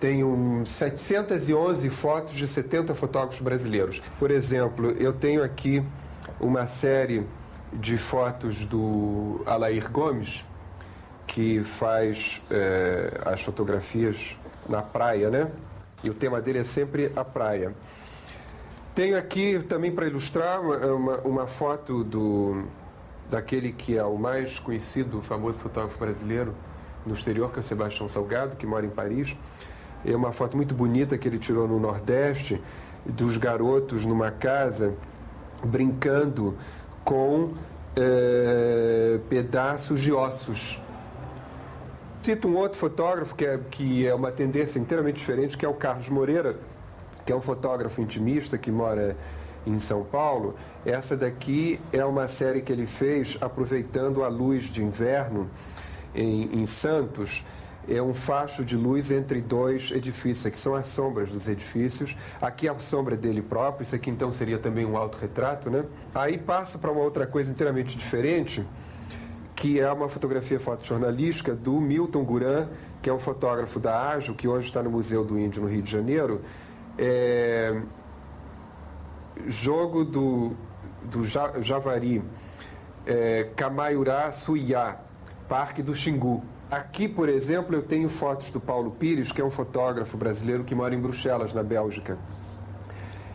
[SPEAKER 19] tenho 711 fotos de 70 fotógrafos brasileiros. Por exemplo, eu tenho aqui uma série de fotos do Alair Gomes, que faz é, as fotografias na praia, né? E o tema dele é sempre a praia. Tenho aqui também para ilustrar uma, uma, foto do, daquele que é o mais conhecido, famoso fotógrafo brasileiro no exterior, que é o Sebastião Salgado, que mora em Paris. É uma foto muito bonita que ele tirou no Nordeste, dos garotos numa casa brincando com é, pedaços de ossos. Cito um outro fotógrafo que é, que é uma tendência inteiramente diferente, que é o Carlos Moreira, que é um fotógrafo intimista que mora em São Paulo. Essa daqui é uma série que ele fez aproveitando a luz de inverno em, em Santos é um facho de luz entre dois edifícios. Aqui são as sombras dos edifícios. Aqui a sombra dele próprio. Isso aqui então seria também um autorretrato, né? Aí passa para uma outra coisa inteiramente diferente, que é uma fotografia fotojornalística do Milton Guran, que é um fotógrafo da Ágil, que hoje está no Museu do Índio, no Rio de Janeiro. É... Jogo do, do Javari, é... Camaiurá Suiá, Parque do Xingu. Aqui, por exemplo, eu tenho fotos do Paulo Pires, que é um fotógrafo brasileiro que mora em Bruxelas, na Bélgica.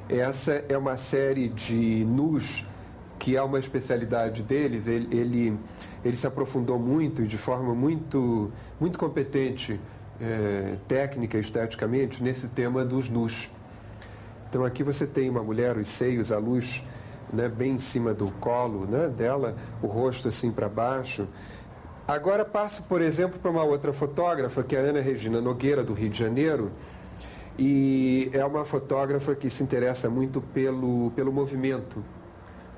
[SPEAKER 19] Essa é uma série de nus que é uma especialidade deles. Ele, ele, ele se aprofundou muito e de forma muito, muito competente, é, técnica esteticamente, nesse tema dos nus. Então aqui você tem uma mulher, os seios, a luz né, bem em cima do colo né, dela, o rosto assim para baixo. Agora passo, por exemplo, para uma outra fotógrafa, que é a Ana Regina Nogueira, do Rio de Janeiro, e é uma fotógrafa que se interessa muito pelo, pelo movimento.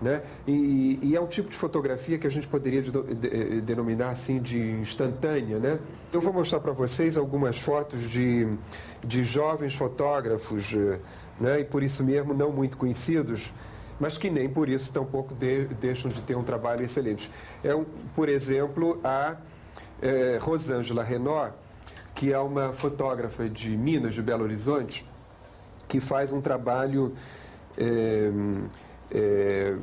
[SPEAKER 19] Né? E, e, é um tipo de fotografia que a gente poderia de, de, denominar assim de instantânea. Né? Eu vou mostrar para vocês algumas fotos de, de jovens fotógrafos, né? e por isso mesmo não muito conhecidos, mas que nem por isso tampouco de, deixam de ter um trabalho excelente. É, um, por exemplo, a é, Rosângela Renault, que é uma fotógrafa de Minas, de Belo Horizonte, que faz um trabalho é, é,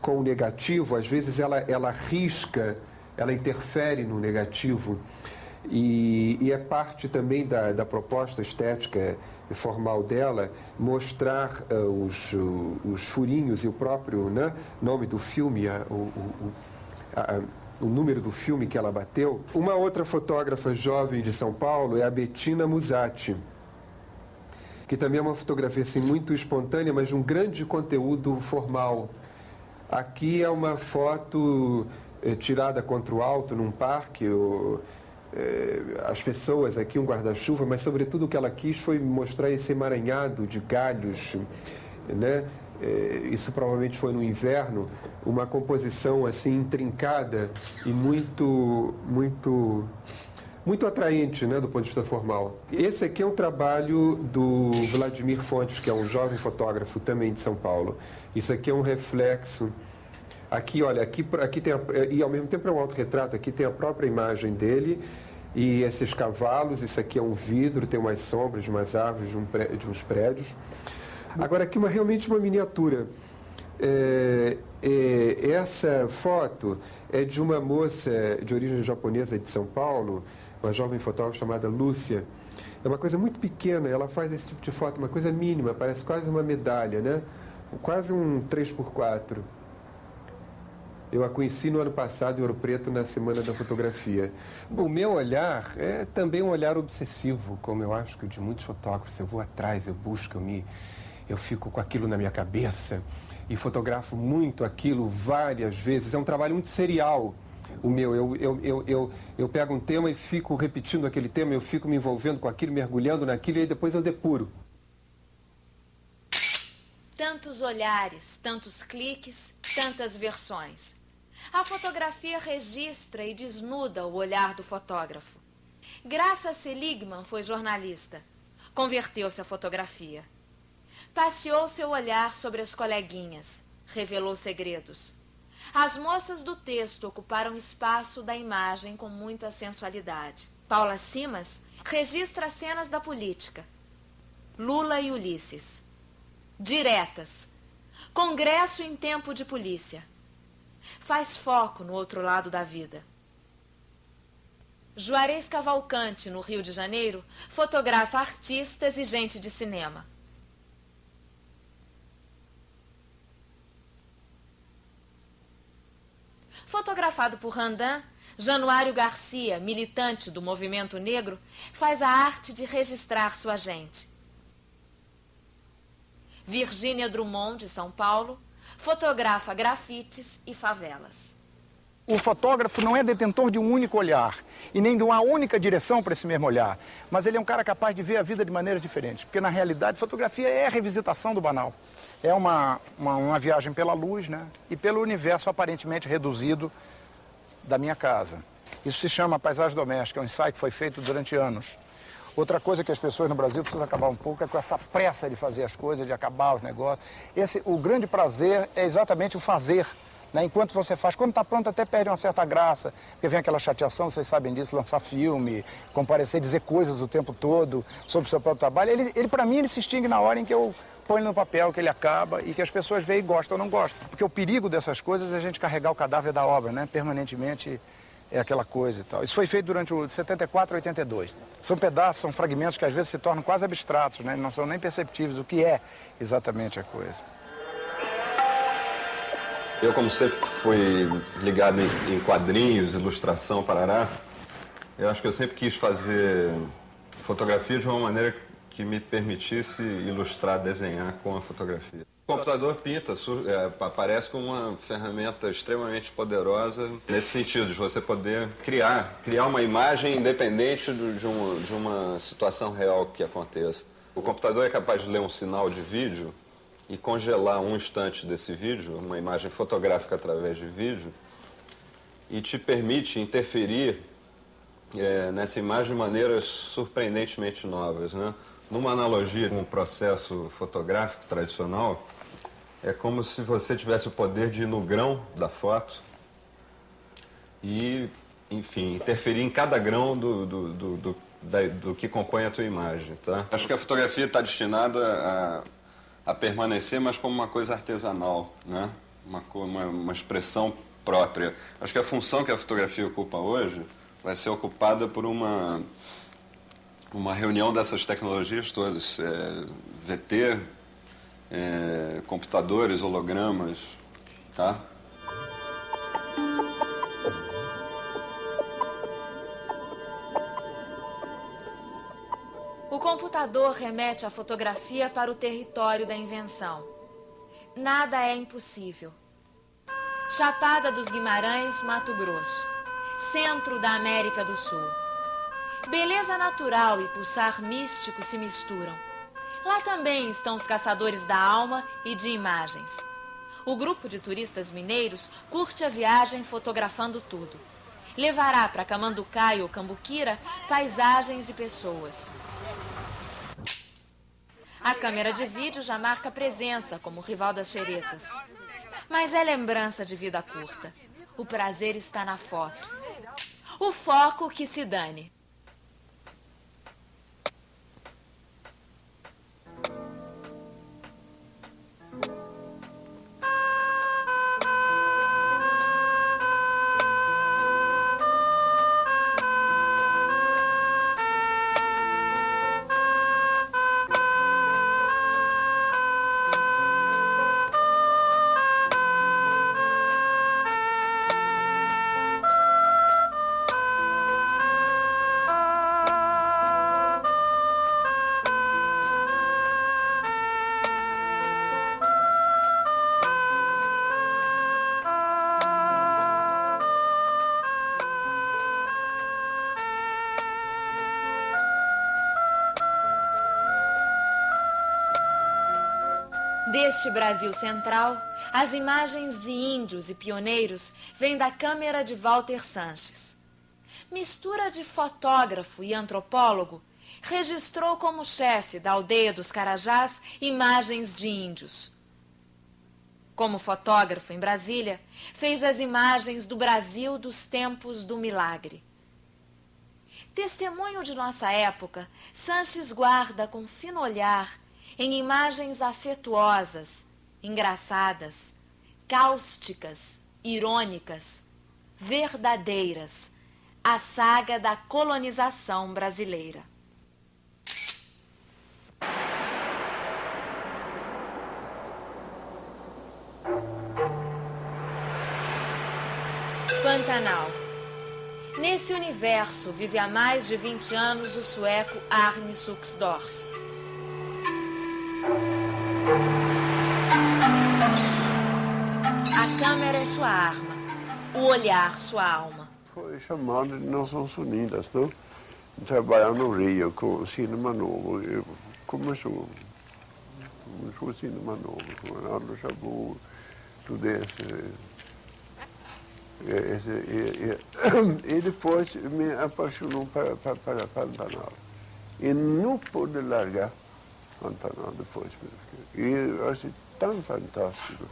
[SPEAKER 19] com o negativo, às vezes ela, ela risca, ela interfere no negativo. E, e, é parte também da, da, proposta estética formal dela mostrar uh, os, uh, os furinhos e o próprio né, nome do filme, a, o, o, a, o número do filme que ela bateu. Uma outra fotógrafa jovem de São Paulo é a Bettina Musatti, que também é uma fotografia assim, muito espontânea, mas de um grande conteúdo formal. Aqui é uma foto eh, tirada contra o alto num parque, ou, as pessoas aqui, um guarda-chuva, mas sobretudo o que ela quis foi mostrar esse emaranhado de galhos, né? Eh, isso provavelmente foi no inverno, uma composição assim intrincada e muito, muito, muito atraente, né, do ponto de vista formal. Esse aqui é um trabalho do Vladimir Fontes, que é um jovem fotógrafo também de São Paulo. Isso aqui é um reflexo Aqui, olha, aqui, aqui tem, a, e ao mesmo tempo é um autorretrato, aqui tem a própria imagem dele e esses cavalos, isso aqui é um vidro, tem umas sombras umas árvores, de, um de uns prédios. Agora, aqui uma, realmente uma miniatura. É, é, essa foto é de uma moça de origem japonesa de São Paulo, uma jovem fotógrafa chamada Lúcia. É uma coisa muito pequena, ela faz esse tipo de foto, uma coisa mínima, parece quase uma medalha, né? Quase um 3x4. Eu a conheci no ano passado em Ouro Preto, na Semana da Fotografia. O meu olhar é também um olhar obsessivo, como eu acho que de muitos fotógrafos. Eu vou atrás, eu busco, eu, me, eu fico com aquilo na minha cabeça e fotografo muito aquilo várias vezes. É um trabalho muito serial o meu. Eu, eu, eu, eu, eu pego um tema e fico repetindo aquele tema, eu fico me envolvendo com aquilo, mergulhando naquilo e aí depois eu depuro.
[SPEAKER 1] Tantos olhares, tantos cliques, tantas versões. A fotografia registra e desnuda o olhar do fotógrafo. Graça Seligman foi jornalista. Converteu-se à fotografia. Passeou seu olhar sobre as coleguinhas. Revelou segredos. As moças do texto ocuparam espaço da imagem com muita sensualidade. Paula Simas registra cenas da política. Lula e Ulisses. Diretas. Congresso em tempo de polícia. Faz foco no outro lado da vida. Juarez Cavalcante, no Rio de Janeiro, fotografa artistas e gente de cinema. Fotografado por Randan, Januário Garcia, militante do movimento negro, faz a arte de registrar sua gente. Virgínia Drummond, de São Paulo, fotografa grafites e favelas.
[SPEAKER 7] O fotógrafo não é detentor de um único olhar e nem de uma única direção para esse mesmo olhar, mas ele é um cara capaz de ver a vida de maneira diferente, porque na realidade fotografia é a revisitação do banal. É uma, uma, uma viagem pela luz né? e pelo universo aparentemente reduzido da minha casa. Isso se chama paisagem doméstica, é um ensaio que foi feito durante anos. Outra coisa que as pessoas no Brasil precisam acabar um pouco é com essa pressa de fazer as coisas, de acabar os negócios. Esse, o grande prazer é exatamente o fazer. Né? Enquanto você faz, quando está pronto até perde uma certa graça, porque vem aquela chateação, vocês sabem disso, lançar filme, comparecer, dizer coisas o tempo todo sobre o seu próprio trabalho. Ele, ele para mim, ele se extingue na hora em que eu ponho no papel, que ele acaba e que as pessoas veem e gostam ou não gostam. Porque o perigo dessas coisas é a gente carregar o cadáver da obra, né? Permanentemente é aquela coisa e tal. Isso foi feito durante o de 74 a 82. São pedaços, são fragmentos que às vezes se tornam quase abstratos, né? não são nem perceptíveis o que é exatamente a coisa.
[SPEAKER 20] Eu, como sempre fui ligado em, quadrinhos, ilustração, parará, eu acho que eu sempre quis fazer fotografia de uma maneira que me permitisse ilustrar, desenhar com a fotografia. O computador pinta, é, aparece como uma ferramenta extremamente poderosa nesse sentido, de você poder criar, criar uma imagem independente de, uma, de uma situação real que aconteça. O computador é capaz de ler um sinal de vídeo e congelar um instante desse vídeo, uma imagem fotográfica através de vídeo, e te permite interferir é, nessa imagem de maneiras surpreendentemente novas. Né? Numa analogia com o processo fotográfico tradicional, é como se você tivesse o poder de ir no grão da foto e, enfim, interferir em cada grão do, do, do, do, da, do que compõe a tua imagem, tá? Acho que a fotografia está destinada a, a permanecer, mas como uma coisa artesanal, né? Uma, uma, uma expressão própria. Acho que a função que a fotografia ocupa hoje vai ser ocupada por uma, uma reunião dessas tecnologias todas. É, VT, é, computadores, hologramas, tá?
[SPEAKER 1] O computador remete a fotografia para o território da invenção. Nada é impossível. Chapada dos Guimarães, Mato Grosso. Centro da América do Sul. Beleza natural e pulsar místico se misturam. Lá também estão os caçadores da alma e de imagens. O grupo de turistas mineiros curte a viagem fotografando tudo. Levará para Camanducaia ou Cambuquira paisagens e pessoas. A câmera de vídeo já marca presença como rival das xeretas. Mas é lembrança de vida curta. O prazer está na foto. O foco que se dane. Neste Brasil central, as imagens de índios e pioneiros vêm da câmera de Walter Sanches. Mistura de fotógrafo e antropólogo, registrou como chefe da aldeia dos Carajás imagens de índios. Como fotógrafo em Brasília, fez as imagens do Brasil dos tempos do milagre. Testemunho de nossa época, Sanches guarda com fino olhar em imagens afetuosas, engraçadas, cáusticas, irônicas, verdadeiras, a saga da colonização brasileira. Pantanal. Nesse universo vive há mais de 20 anos o sueco Arne Suxdorf. A câmera é sua arma, o olhar sua alma.
[SPEAKER 21] Foi chamado de Nações Unidas, não? Trabalhar no Rio com o cinema novo. Começou, começou o cinema novo, com Arlo Chabot, tudo isso. E, e, e, depois me apaixonou para, para, para Pantanal. E não pude largar Pantanal depois. E eu achei tão fantástico.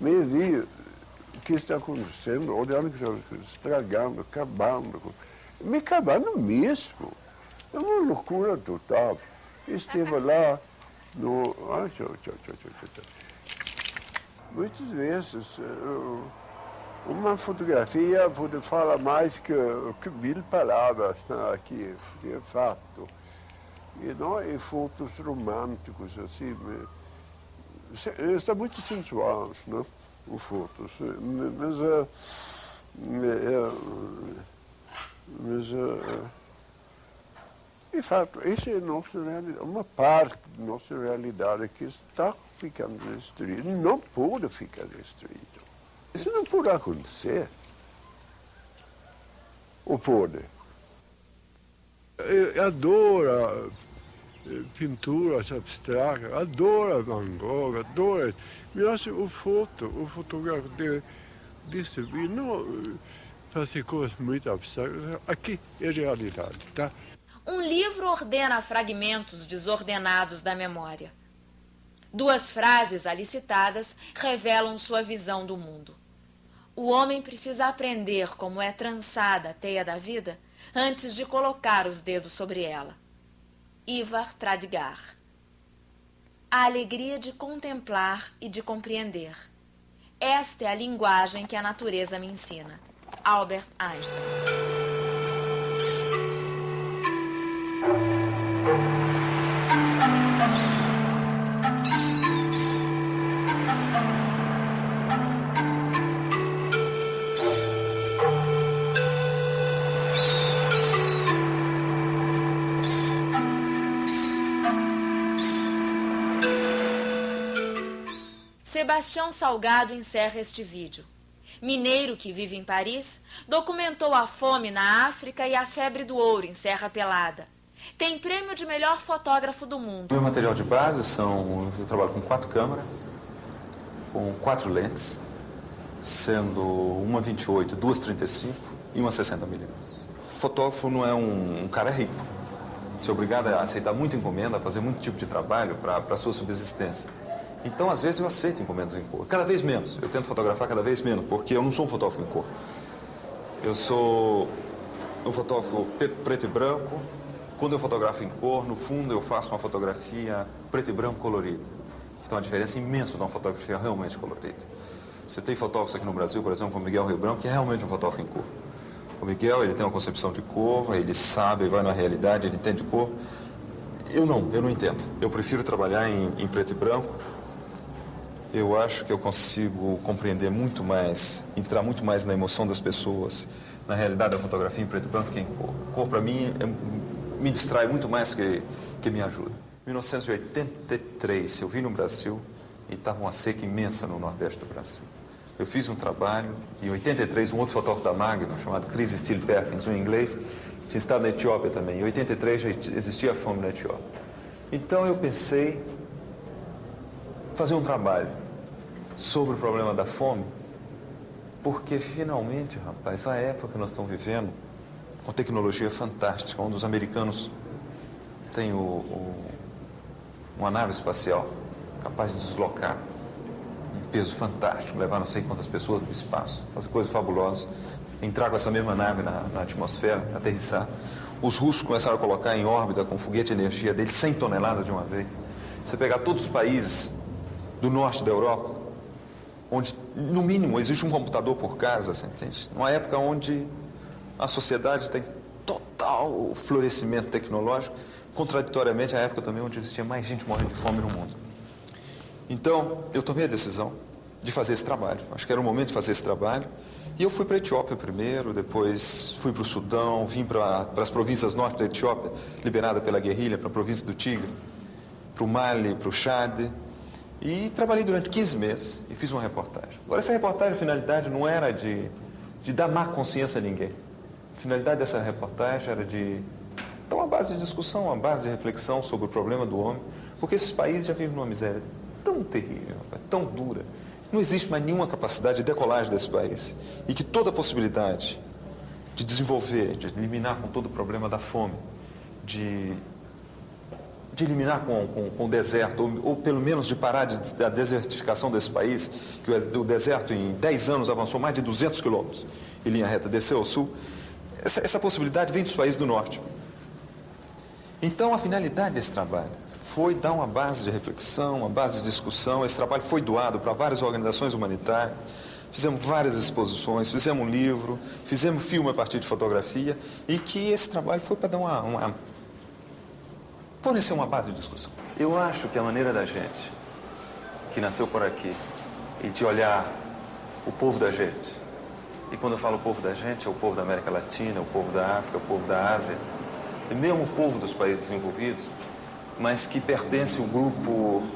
[SPEAKER 21] Me vi o que está acontecendo, olhando que está estragando, acabando. Me acabando mesmo. É uma loucura total. Esteve lá no... Ah, tchau, tchau, tchau, tchau, tchau. Muitas vezes... Eu, uma fotografia pode falar mais que, que mil palavras né, aqui, é fato. E não é fotos românticos, assim, está muito sensual, né, as fotos. Mas, mas, de fato, essa é nossa realidade, uma parte da nossa realidade que está ficando destruída, não pode ficar destruída. Isso não pode acontecer. Ou pode? Eu adoro eh, pinturas abstratas, adoro Van Gogh, adoro... Mas o foto, o fotógrafo de distribuir, não eh, fazer coisas muito abstratas. Aqui é realidade, tá?
[SPEAKER 1] Um livro ordena fragmentos desordenados da memória. Duas frases ali citadas revelam sua visão do mundo. O homem precisa aprender como é trançada a teia da vida antes de colocar os dedos sobre ela. Ivar Tradgar A alegria de contemplar e de compreender. Esta é a linguagem que a natureza me ensina. Albert Einstein Sebastião Salgado encerra este vídeo. Mineiro que vive em Paris, documentou a fome na África e a febre do ouro em Serra Pelada. Tem prêmio de melhor fotógrafo do mundo.
[SPEAKER 22] Meu material de base são, eu trabalho com quatro câmeras, com quatro lentes, sendo uma 28, duas 35 e uma 60 milímetros. Fotógrafo não é um, um cara rico. É obrigado a aceitar muita encomenda, a fazer muito tipo de trabalho para a sua subsistência. Então, às vezes, eu aceito encomendas em cor. Cada vez menos. Eu tento fotografar cada vez menos, porque eu não sou um fotógrafo em cor. Eu sou um fotógrafo preto e branco. Quando eu fotografo em cor, no fundo, eu faço uma fotografia preto e branco colorido. Que tem uma diferença imensa de uma fotografia realmente colorida. Você tem fotógrafos aqui no Brasil, por exemplo, como Miguel Rio Branco, que é realmente um fotógrafo em cor. O Miguel, ele tem uma concepção de cor, ele sabe, vai na realidade, ele entende cor. Eu não, eu não entendo. Eu prefiro trabalhar em, em preto e branco, eu acho que eu consigo compreender muito mais, entrar muito mais na emoção das pessoas, na realidade da fotografia em preto e branco que em cor. Cor, para mim, é, me distrai muito mais que, que me ajuda. Em 1983, eu vim no Brasil e estava uma seca imensa no nordeste do Brasil. Eu fiz um trabalho, em 83, um outro fotógrafo da Magnum, chamado Chris Steele Perkins, um inglês, tinha estado na Etiópia também. Em 83 já existia fome na Etiópia. Então eu pensei fazer um trabalho sobre o problema da fome, porque finalmente, rapaz, a época que nós estamos vivendo, uma tecnologia fantástica, onde os americanos têm o, o, uma nave espacial capaz de deslocar um peso fantástico, levar não sei quantas pessoas no espaço, fazer coisas fabulosas, entrar com essa mesma nave na, na atmosfera, aterrissar. Os russos começaram a colocar em órbita com foguete de energia deles 100 toneladas de uma vez. Você pegar todos os países do norte da Europa, onde, no mínimo, existe um computador por casa, você entende? Numa época onde a sociedade tem total florescimento tecnológico, contraditoriamente à época também onde existia mais gente morrendo de fome no mundo. Então, eu tomei a decisão de fazer esse trabalho. Acho que era o momento de fazer esse trabalho. E eu fui para a Etiópia primeiro, depois fui para o Sudão, vim para, para as províncias norte da Etiópia, liberada pela guerrilha, para a província do Tigre, para o Mali, para o Chad. E trabalhei durante 15 meses e fiz uma reportagem. Agora, essa reportagem, a finalidade não era de, de dar má consciência a ninguém. A finalidade dessa reportagem era de dar uma base de discussão, uma base de reflexão sobre o problema do homem, porque esses países já vivem numa miséria tão terrível, tão dura, não existe mais nenhuma capacidade de decolagem desse país. E que toda possibilidade de desenvolver, de eliminar com todo o problema da fome, de, de eliminar com, com, com o deserto, ou, ou, pelo menos de parar de, da desertificação desse país, que o, o deserto em 10 anos avançou mais de 200 quilômetros em linha reta, desceu ao sul, essa, essa possibilidade vem dos países do norte. Então, a finalidade desse trabalho foi dar uma base de reflexão, uma base de discussão. Esse trabalho foi doado para várias organizações humanitárias. Fizemos várias exposições, fizemos um livro, fizemos filme a partir de fotografia e que esse trabalho foi para dar uma, uma fornecer uma base de discussão. Eu acho que a maneira da gente, que nasceu por aqui, e de olhar o povo da gente, e quando eu falo povo da gente, é o povo da América Latina, o povo da África, o povo da Ásia, e mesmo o povo dos países desenvolvidos, mas que pertence ao grupo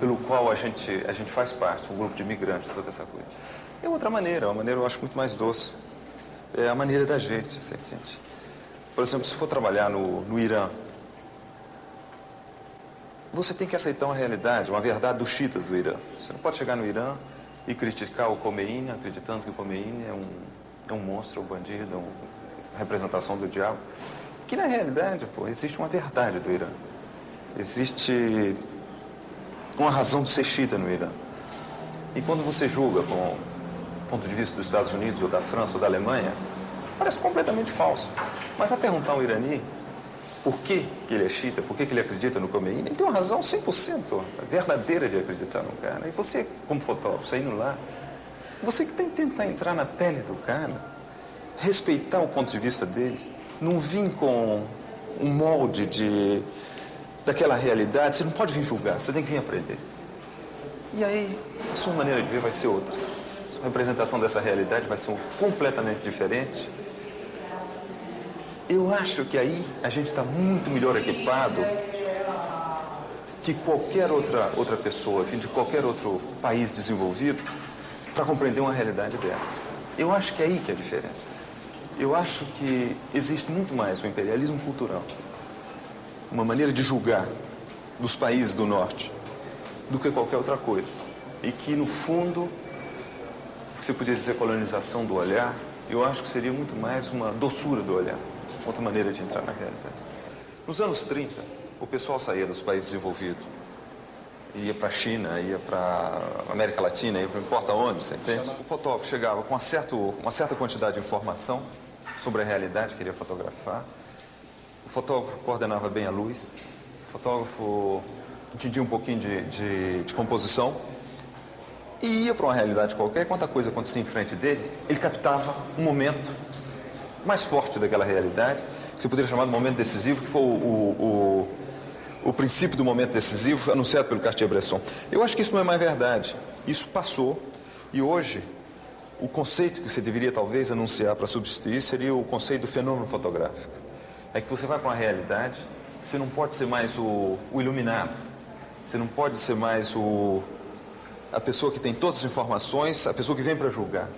[SPEAKER 22] pelo qual a gente, a gente faz parte, um grupo de imigrantes, toda essa coisa. É outra maneira, uma maneira eu acho muito mais doce. É a maneira da gente, você entende? Por exemplo, se for trabalhar no, no Irã, você tem que aceitar uma realidade, uma verdade dos chiitas do Irã. Você não pode chegar no Irã e criticar o Khomeini, acreditando que o Khomeini é um, é um monstro, é um bandido, é uma representação do diabo. Que na realidade, pô, existe uma verdade do Irã. Existe uma razão de ser xiita no Irã. E quando você julga com o ponto de vista dos Estados Unidos, ou da França, ou da Alemanha, parece completamente falso. Mas vai perguntar ao irani por que, que ele é xiita, por que, que ele acredita no Khomeini, ele tem uma razão 100% verdadeira de acreditar no cara. E você, como fotógrafo, saindo lá, você que tem que tentar entrar na pele do cara, respeitar o ponto de vista dele, não vir com um molde de daquela realidade, você não pode vir julgar, você tem que vir aprender. E aí, a sua maneira de ver vai ser outra. A sua representação dessa realidade vai ser completamente diferente. Eu acho que aí a gente está muito melhor equipado que qualquer outra, outra pessoa, de qualquer outro país desenvolvido, para compreender uma realidade dessa. Eu acho que é aí que é a diferença. Eu acho que existe muito mais o imperialismo cultural uma maneira de julgar dos países do norte do que qualquer outra coisa. E que, no fundo, você podia dizer colonização do olhar, eu acho que seria muito mais uma doçura do olhar, outra maneira de entrar na realidade. Nos anos 30, o pessoal saía dos países desenvolvidos, ia para a China, ia para a América Latina, ia para não importa onde, você entende? O fotógrafo chegava com uma, certo, uma certa quantidade de informação sobre a realidade que queria fotografar, o fotógrafo coordenava bem a luz, o fotógrafo entendia um pouquinho de, de, de composição e ia para uma realidade qualquer, quanta coisa acontecia em frente dele, ele captava um momento mais forte daquela realidade, que você poderia chamar de momento decisivo, que foi o, o, o, o princípio do momento decisivo anunciado pelo Cartier-Bresson. Eu acho que isso não é mais verdade. Isso passou e hoje o conceito que você deveria talvez anunciar para substituir seria o conceito do fenômeno fotográfico é que você vai para uma realidade, você não pode ser mais o, o iluminado, você não pode ser mais o, a pessoa que tem todas as informações, a pessoa que vem para julgar.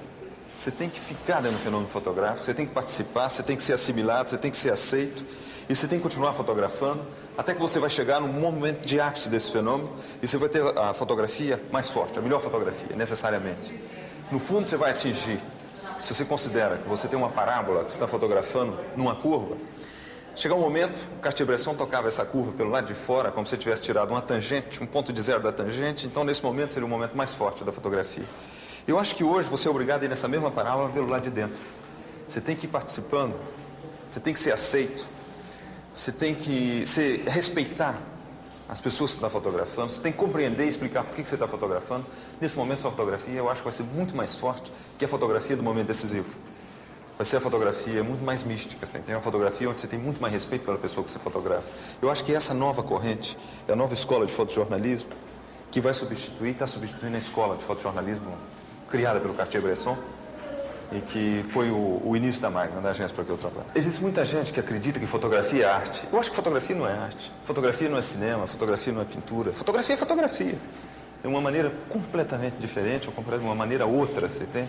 [SPEAKER 22] Você tem que ficar dentro do fenômeno fotográfico, você tem que participar, você tem que ser assimilado, você tem que ser aceito e você tem que continuar fotografando até que você vai chegar num momento de ápice desse fenômeno e você vai ter a fotografia mais forte, a melhor fotografia, necessariamente. No fundo, você vai atingir, se você considera que você tem uma parábola que você está fotografando numa curva, chegar um momento, Cartier-Bresson tocava essa curva pelo lado de fora, como se tivesse tirado uma tangente, um ponto de zero da tangente, então nesse momento seria o momento mais forte da fotografia. Eu acho que hoje você é obrigado a ir nessa mesma parábola pelo lado de dentro. Você tem que ir participando, você tem que ser aceito, você tem que ser, respeitar as pessoas que você está fotografando, você tem que compreender e explicar por que você está fotografando. Nesse momento, sua fotografia, eu acho que vai ser muito mais forte que a fotografia do momento decisivo. Vai ser a fotografia muito mais mística, assim. tem uma fotografia onde você tem muito mais respeito pela pessoa que você fotografa. Eu acho que essa nova corrente, é a nova escola de fotojornalismo, que vai substituir, está substituindo a escola de fotojornalismo criada pelo Cartier-Bresson e que foi o, o início da máquina, da agência para que eu trabalho. Existe muita gente que acredita que fotografia é arte. Eu acho que fotografia não é arte. Fotografia não é cinema, fotografia não é pintura. Fotografia é fotografia. É uma maneira completamente diferente, uma maneira outra, você tem,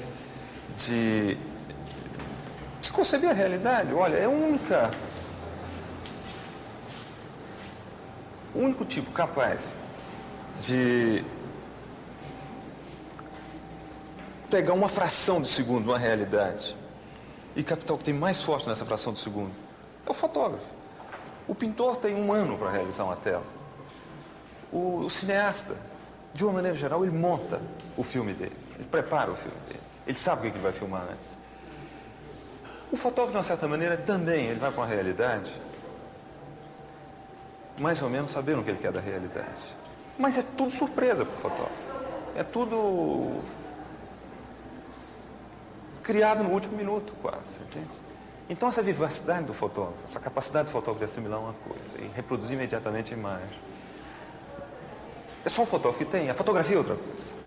[SPEAKER 22] de, de conceber a realidade. Olha, é única... O único tipo capaz de pegar uma fração de segundo uma realidade e captar o que tem mais forte nessa fração de segundo é o fotógrafo. O pintor tem um ano para realizar uma tela. O, o, cineasta, de uma maneira geral, ele monta o filme dele. Ele prepara o filme dele. Ele sabe o que ele vai filmar antes. O fotógrafo, de uma certa maneira, também, ele vai para uma realidade mais ou menos sabendo o que ele quer da realidade. Mas é tudo surpresa para o fotógrafo. É tudo criado no último minuto, quase, entende? Então, essa vivacidade do fotógrafo, essa capacidade do fotógrafo de assimilar uma coisa e reproduzir imediatamente a imagem, é só o fotógrafo que tem, a fotografia é outra coisa.